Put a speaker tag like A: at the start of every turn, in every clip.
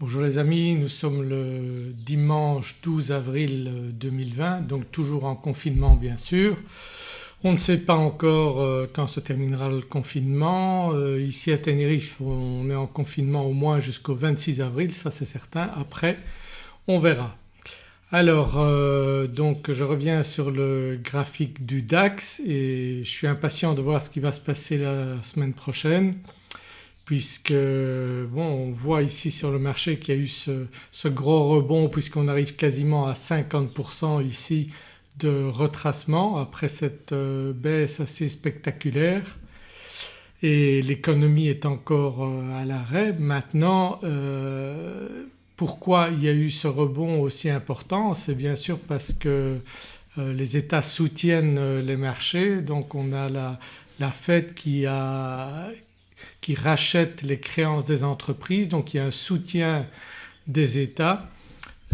A: Bonjour les amis, nous sommes le dimanche 12 avril 2020 donc toujours en confinement bien sûr. On ne sait pas encore euh, quand se terminera le confinement. Euh, ici à Tenerife on est en confinement au moins jusqu'au 26 avril ça c'est certain. Après on verra. Alors euh, donc je reviens sur le graphique du DAX et je suis impatient de voir ce qui va se passer la semaine prochaine puisque on voit ici sur le marché qu'il y a eu ce, gros rebond puisqu'on arrive quasiment à 50% ici de retracement après cette euh, baisse assez spectaculaire. Et l'économie est encore euh, à l'arrêt. Maintenant euh, pourquoi il y a eu ce rebond aussi important? C'est bien sûr parce que les États soutiennent les marchés. Donc on a la Fed qui, a, qui rachètent les créances des entreprises donc il y a un soutien des États.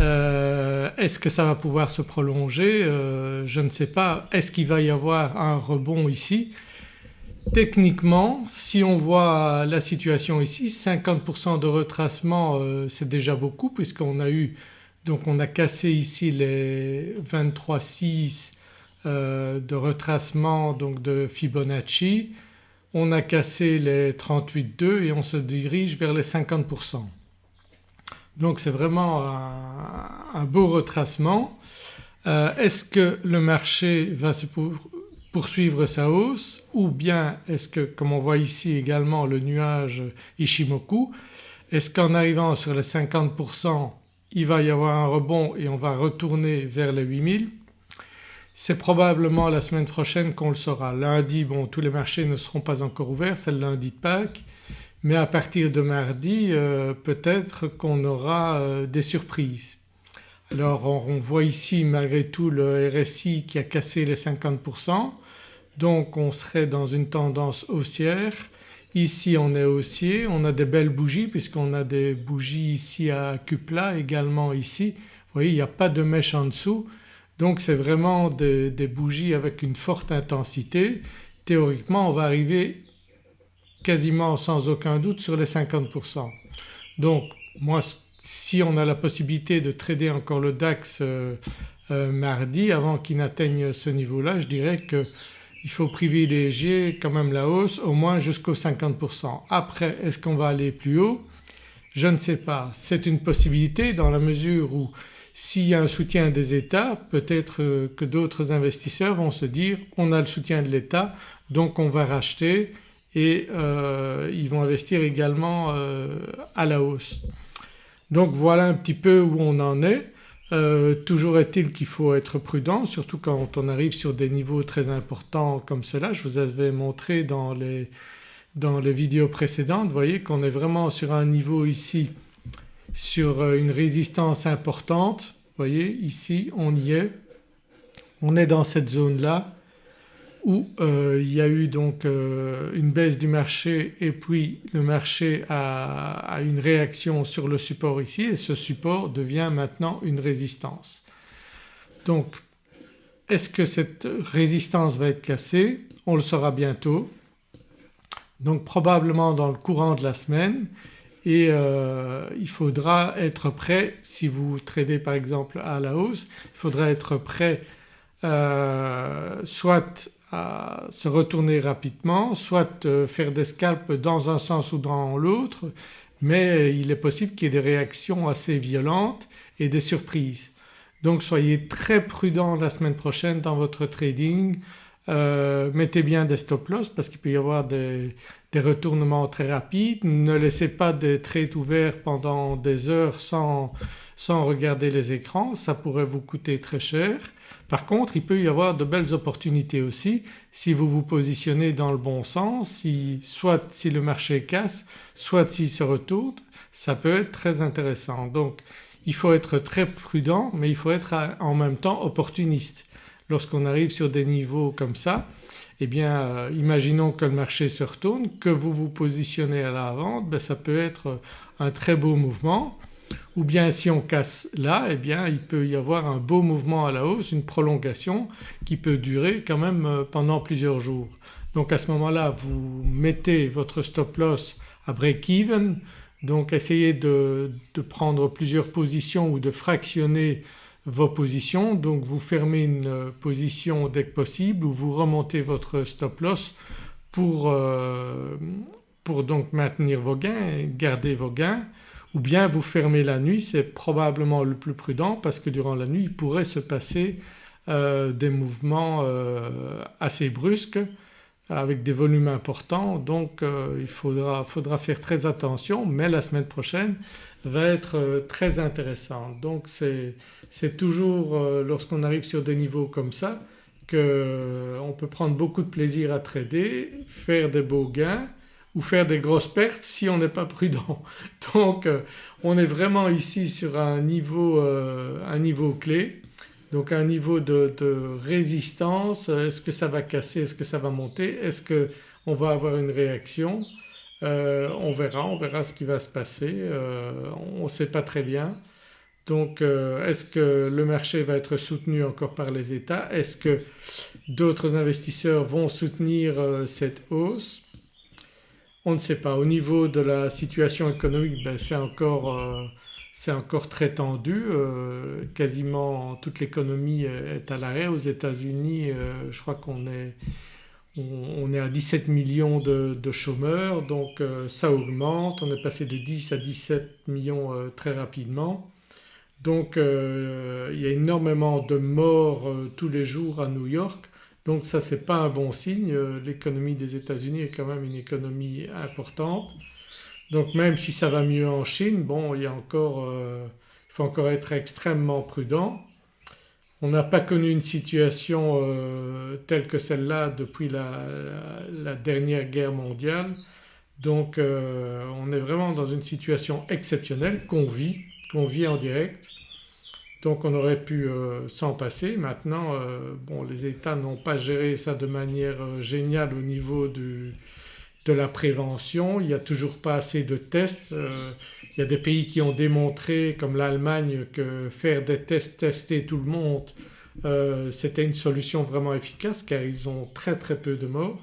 A: Euh, est-ce que ça va pouvoir se prolonger? Euh, Je ne sais pas. Est-ce qu'il va y avoir un rebond ici? Techniquement si on voit la situation ici 50% de retracement euh, c'est déjà beaucoup puisqu'on a eu donc on a cassé ici les 23,6 de retracement donc de Fibonacci on a cassé les 38,2 et on se dirige vers les 50%. Donc c'est vraiment un, beau retracement. Euh, est-ce que le marché va se poursuivre sa hausse ou bien est-ce que comme on voit ici également le nuage Ishimoku, est-ce qu'en arrivant sur les 50% il va y avoir un rebond et on va retourner vers les 8000 c'est probablement la semaine prochaine qu'on le saura. Lundi bon tous les marchés ne seront pas encore ouverts, c'est le lundi de Pâques mais à partir de mardi euh, peut-être qu'on aura euh, des surprises. Alors on, voit ici malgré tout le RSI qui a cassé les 50% donc on serait dans une tendance haussière. Ici on est haussier, on a des belles bougies puisqu'on a des bougies ici à cul plat également ici. Vous voyez il n'y a pas de mèche en dessous donc c'est vraiment des, bougies avec une forte intensité. Théoriquement on va arriver quasiment sans aucun doute sur les 50%. Donc moi si on a la possibilité de trader encore le DAX euh, euh, mardi avant qu'il n'atteigne ce niveau-là je dirais qu'il faut privilégier quand même la hausse au moins jusqu'aux 50%. Après est-ce qu'on va aller plus haut? Je ne sais pas. C'est une possibilité dans la mesure où s'il y a un soutien des États peut-être euh, que d'autres investisseurs vont se dire on a le soutien de l'État donc on va racheter et euh, ils vont investir également euh, à la hausse. Donc voilà un petit peu où on en est. toujours est-il qu'il faut être prudent surtout quand on arrive sur des niveaux très importants comme cela. Je vous avais montré dans les, dans les vidéos précédentes, vous voyez qu'on est vraiment sur un niveau ici sur euh, une résistance importante. Vous voyez ici on y est, on est dans cette zone-là où euh, il y a eu donc euh, une baisse du marché et puis le marché a, une réaction sur le support ici et ce support devient maintenant une résistance. Donc est-ce que cette résistance va être cassée? On le saura bientôt. Donc probablement dans le courant de la semaine et euh, il faudra être prêt si vous tradez par exemple à la hausse, il faudra être prêt euh, soit à se retourner rapidement, soit euh, faire des scalps dans un sens ou dans l'autre mais il est possible qu'il y ait des réactions assez violentes et des surprises. Donc soyez très prudent la semaine prochaine dans votre trading, mettez bien des stop loss parce qu'il peut y avoir des, retournements très rapides. Ne laissez pas des trades ouverts pendant des heures sans, sans regarder les écrans, ça pourrait vous coûter très cher. Par contre il peut y avoir de belles opportunités aussi si vous vous positionnez dans le bon sens, si, soit si le marché casse, soit s'il se retourne, ça peut être très intéressant. Donc il faut être très prudent mais il faut être en même temps opportuniste lorsqu'on arrive sur des niveaux comme ça eh bien euh, imaginons que le marché se retourne, que vous vous positionnez à la vente, ben, ça peut être un très beau mouvement ou bien si on casse là eh bien il peut y avoir un beau mouvement à la hausse, une prolongation qui peut durer quand même euh, pendant plusieurs jours. Donc à ce moment-là vous mettez votre stop loss à break-even Donc essayez de, prendre plusieurs positions ou de fractionner vos positions. Donc vous fermez une position dès que possible ou vous remontez votre stop loss pour, euh, pour donc maintenir vos gains, garder vos gains ou bien vous fermez la nuit c'est probablement le plus prudent parce que durant la nuit il pourrait se passer euh, des mouvements euh, assez brusques avec des volumes importants donc euh, il faudra, faire très attention mais la semaine prochaine va être très intéressante. Donc c'est toujours lorsqu'on arrive sur des niveaux comme ça qu'on peut prendre beaucoup de plaisir à trader, faire des beaux gains ou faire des grosses pertes si on n'est pas prudent. Donc on est vraiment ici sur un niveau, un niveau clé donc un niveau de, résistance, est-ce que ça va casser, est-ce que ça va monter, est-ce qu'on va avoir une réaction euh, On verra, on verra ce qui va se passer, euh, on ne sait pas très bien. Donc euh, est-ce que le marché va être soutenu encore par les États? Est-ce que d'autres investisseurs vont soutenir cette hausse? On ne sait pas. Au niveau de la situation économique ben, c'est encore c'est encore très tendu, euh, quasiment toute l'économie est à l'arrêt. Aux États-Unis euh, je crois qu'on est, on, est à 17 millions de, chômeurs donc euh, ça augmente, on est passé de 10 à 17 millions très rapidement. Donc il y a énormément de morts tous les jours à New York donc ça c'est pas un bon signe, l'économie des États-Unis est quand même une économie importante. Donc même si ça va mieux en Chine, bon euh, il faut encore être extrêmement prudent. On n'a pas connu une situation euh, telle que celle-là depuis la, dernière guerre mondiale donc euh, on est vraiment dans une situation exceptionnelle qu'on vit, qu'on vit en direct. Donc on aurait pu s'en passer. Maintenant bon les États n'ont pas géré ça de manière géniale au niveau du, de la prévention, il n'y a toujours pas assez de tests. Euh, il y a des pays qui ont démontré comme l'Allemagne que faire des tests, tester tout le monde euh, c'était une solution vraiment efficace car ils ont très très peu de morts,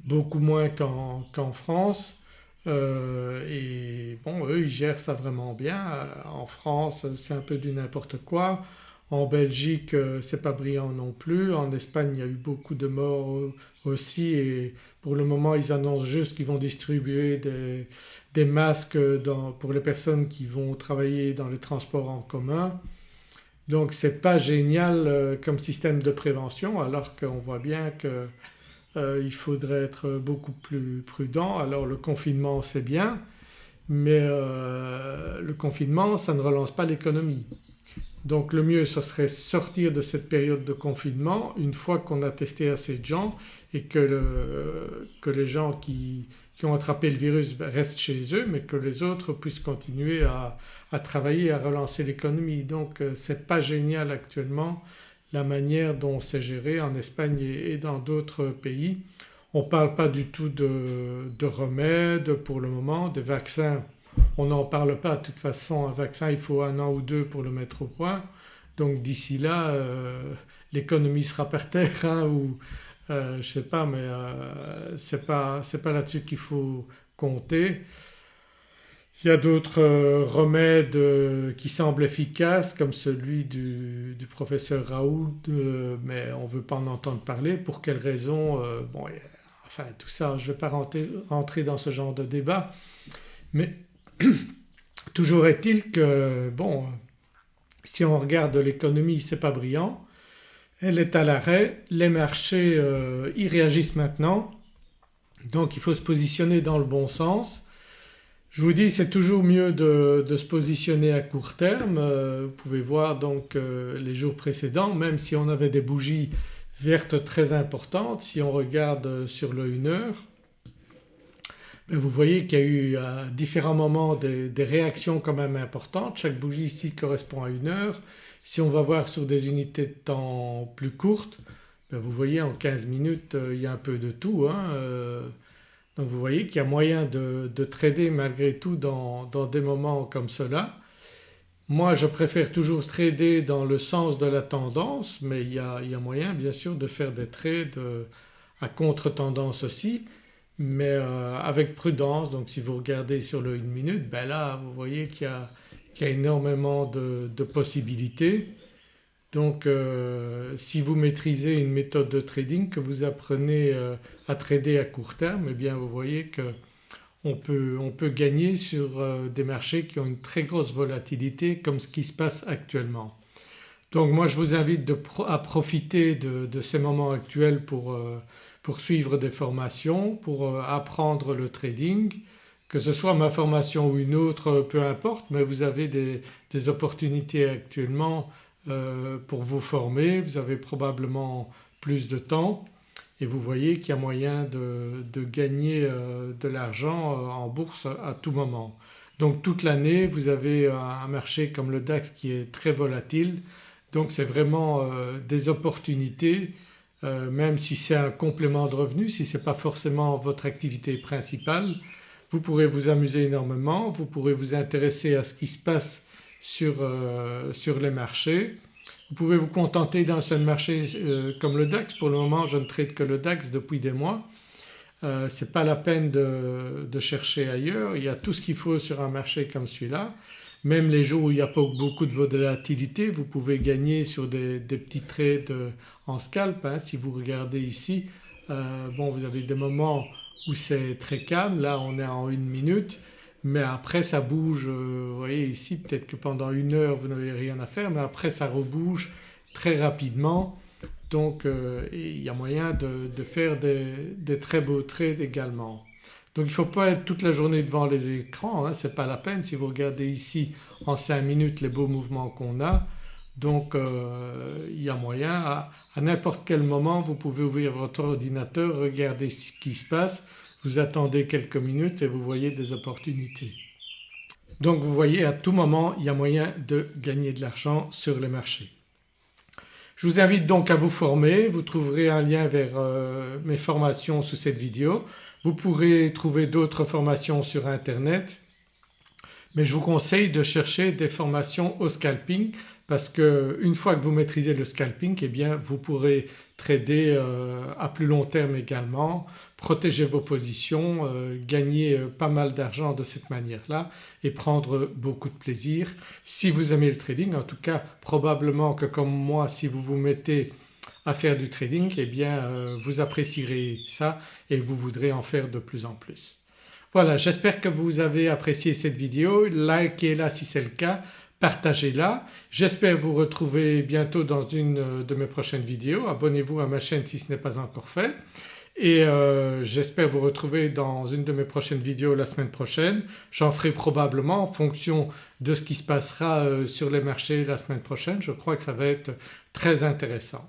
A: beaucoup moins qu'en France. Euh, et bon eux ils gèrent ça vraiment bien. En France c'est un peu du n'importe quoi. En Belgique c'est pas brillant non plus. En Espagne il y a eu beaucoup de morts aussi et pour le moment ils annoncent juste qu'ils vont distribuer des, masques pour les personnes qui vont travailler dans les transports en commun. Donc c'est pas génial euh, comme système de prévention alors qu'on voit bien qu'il euh, faudrait être beaucoup plus prudent. Alors le confinement c'est bien mais euh, le confinement ça ne relance pas l'économie. Donc le mieux ce serait sortir de cette période de confinement une fois qu'on a testé assez de gens et que, les gens qui, ont attrapé le virus restent chez eux mais que les autres puissent continuer à, travailler, à relancer l'économie. Donc euh, ce n'est pas génial actuellement la manière dont c'est géré en Espagne et, dans d'autres pays. On ne parle pas du tout de, de remèdes pour le moment, des vaccins on n'en parle pas de toute façon un vaccin il faut un an ou deux pour le mettre au point donc d'ici là euh, l'économie sera par terre hein, ou euh, je ne sais pas mais euh, ce n'est pas, là-dessus qu'il faut compter. Il y a d'autres remèdes qui semblent efficaces comme celui du, professeur Raoult mais on ne veut pas en entendre parler. Pour quelles raisons Bon enfin tout ça je ne vais pas rentrer dans ce genre de débat mais Toujours est-il que bon si on regarde l'économie c'est pas brillant, elle est à l'arrêt, les marchés euh, y réagissent maintenant. Donc il faut se positionner dans le bon sens. Je vous dis c'est toujours mieux de, se positionner à court terme, euh, vous pouvez voir donc euh, les jours précédents même si on avait des bougies vertes très importantes, si on regarde sur le 1 heure vous voyez qu'il y a eu à différents moments des, réactions quand même importantes. Chaque bougie ici correspond à une heure. Si on va voir sur des unités de temps plus courtes, ben vous voyez en 15 minutes euh, il y a un peu de tout. Hein, euh. donc vous voyez qu'il y a moyen de, trader malgré tout dans, des moments comme cela. Moi je préfère toujours trader dans le sens de la tendance mais il y a, moyen bien sûr de faire des trades euh, à contre-tendance aussi mais euh, avec prudence donc si vous regardez sur le 1 minute ben là vous voyez qu'il y, a énormément de, possibilités. Donc euh, si vous maîtrisez une méthode de trading que vous apprenez euh, à trader à court terme eh bien vous voyez qu'on peut, on peut gagner sur des marchés qui ont une très grosse volatilité comme ce qui se passe actuellement. Donc moi je vous invite à profiter de, ces moments actuels pour, pour suivre des formations, pour euh, apprendre le trading, que ce soit ma formation ou une autre peu importe mais vous avez des, opportunités actuellement euh, pour vous former, vous avez probablement plus de temps et vous voyez qu'il y a moyen de, gagner euh, de l'argent en bourse à tout moment. Donc toute l'année vous avez un marché comme le DAX qui est très volatile. Donc c'est vraiment des opportunités euh, même si c'est un complément de revenu, si ce n'est pas forcément votre activité principale, vous pourrez vous amuser énormément, vous pourrez vous intéresser à ce qui se passe sur, euh, les marchés. Vous pouvez vous contenter d'un seul marché euh, comme le DAX, pour le moment je ne trade que le DAX depuis des mois. ce n'est pas la peine de, de, chercher ailleurs, il y a tout ce qu'il faut sur un marché comme celui-là. Même les jours où il n'y a pas beaucoup de volatilité vous pouvez gagner sur des, petits trades en scalp. Hein. Si vous regardez ici euh, bon vous avez des moments où c'est très calme, là on est en une minute mais après ça bouge, euh, vous voyez ici peut-être que pendant une heure vous n'avez rien à faire mais après ça rebouge très rapidement donc euh, il y a moyen de, faire des très beaux trades également. Donc il ne faut pas être toute la journée devant les écrans, hein, ce n'est pas la peine. Si vous regardez ici en 5 minutes les beaux mouvements qu'on a donc euh, il y a moyen à, n'importe quel moment vous pouvez ouvrir votre ordinateur, regarder ce qui se passe, vous attendez quelques minutes et vous voyez des opportunités. Donc vous voyez à tout moment il y a moyen de gagner de l'argent sur les marchés. Je vous invite donc à vous former, vous trouverez un lien vers euh, mes formations sous cette vidéo. Vous pourrez trouver d'autres formations sur internet mais je vous conseille de chercher des formations au scalping parce qu'une fois que vous maîtrisez le scalping eh bien vous pourrez trader euh, à plus long terme également, protéger vos positions, euh, gagner euh, pas mal d'argent de cette manière-là et prendre beaucoup de plaisir. Si vous aimez le trading en tout cas probablement que comme moi si vous vous mettez à faire du trading eh bien euh, vous apprécierez ça et vous voudrez en faire de plus en plus. Voilà j'espère que vous avez apprécié cette vidéo, likez-la si c'est le cas, partagez-la. J'espère vous retrouver bientôt dans une de mes prochaines vidéos, abonnez-vous à ma chaîne si ce n'est pas encore fait et euh, j'espère vous retrouver dans une de mes prochaines vidéos la semaine prochaine. J'en ferai probablement en fonction de ce qui se passera euh, sur les marchés la semaine prochaine, je crois que ça va être très intéressant.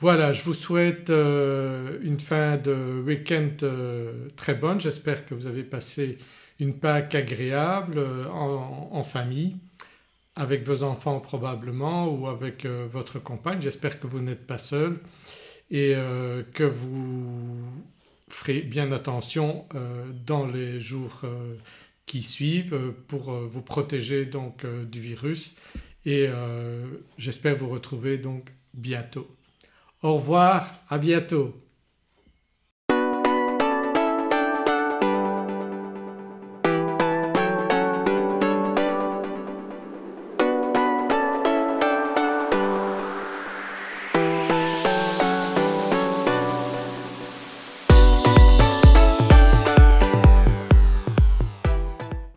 A: Voilà je vous souhaite euh, une fin de week-end euh, très bonne, j'espère que vous avez passé une Pâques agréable euh, en, famille avec vos enfants probablement ou avec votre compagne. J'espère que vous n'êtes pas seul et que vous ferez bien attention dans les jours qui suivent pour vous protéger donc du virus et j'espère vous retrouver donc bientôt. Au revoir, à bientôt.